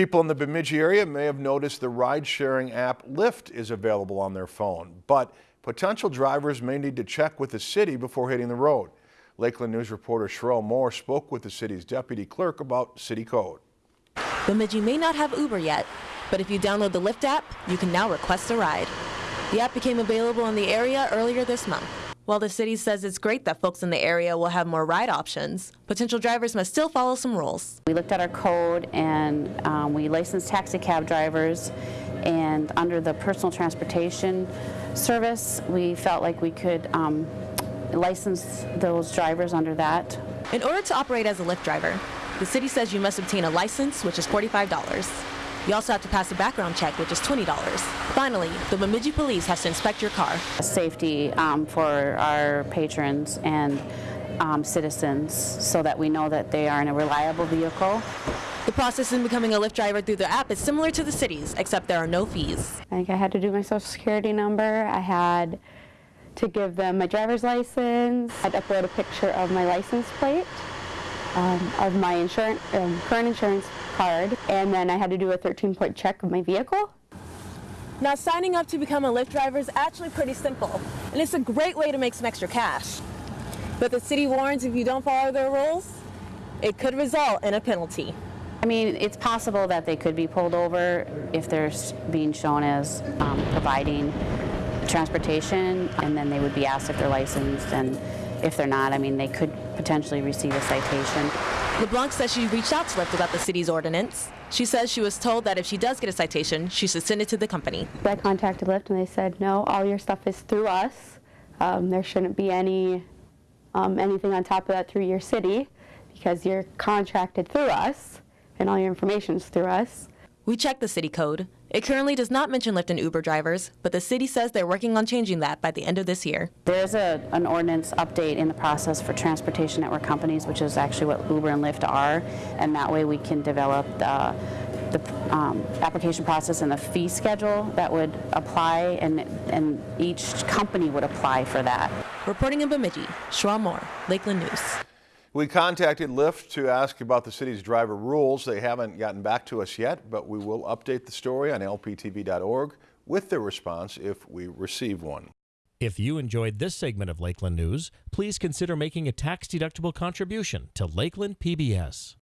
People in the Bemidji area may have noticed the ride-sharing app Lyft is available on their phone, but potential drivers may need to check with the city before hitting the road. Lakeland News reporter Sherelle Moore spoke with the city's deputy clerk about city code. Bemidji may not have Uber yet, but if you download the Lyft app, you can now request a ride. The app became available in the area earlier this month. While the city says it's great that folks in the area will have more ride options, potential drivers must still follow some rules. We looked at our code and um, we licensed taxi cab drivers and under the personal transportation service we felt like we could um, license those drivers under that. In order to operate as a Lyft driver, the city says you must obtain a license, which is $45. You also have to pass a background check, which is $20. Finally, the Bemidji police has to inspect your car. Safety um, for our patrons and um, citizens so that we know that they are in a reliable vehicle. The process in becoming a Lyft driver through the app is similar to the city's, except there are no fees. I think I had to do my social security number. I had to give them my driver's license. I had to upload a picture of my license plate, um, of my insurance, um, current insurance card, and then I had to do a 13-point check of my vehicle. Now, signing up to become a Lyft driver is actually pretty simple, and it's a great way to make some extra cash. But the city warns if you don't follow their rules, it could result in a penalty. I mean, it's possible that they could be pulled over if they're being shown as um, providing transportation, and then they would be asked if they're licensed, and if they're not, I mean, they could potentially receive a citation. LeBlanc says she reached out to Lyft about the city's ordinance. She says she was told that if she does get a citation, she should send it to the company. I contacted Lyft and they said, no, all your stuff is through us. Um, there shouldn't be any um, anything on top of that through your city because you're contracted through us and all your information is through us. We checked the city code. It currently does not mention Lyft and Uber drivers, but the city says they're working on changing that by the end of this year. There's a, an ordinance update in the process for transportation network companies, which is actually what Uber and Lyft are, and that way we can develop the, the um, application process and the fee schedule that would apply, and, and each company would apply for that. Reporting in Bemidji, Shra Moore, Lakeland News. We contacted Lyft to ask about the city's driver rules. They haven't gotten back to us yet, but we will update the story on lptv.org with their response if we receive one. If you enjoyed this segment of Lakeland News, please consider making a tax-deductible contribution to Lakeland PBS.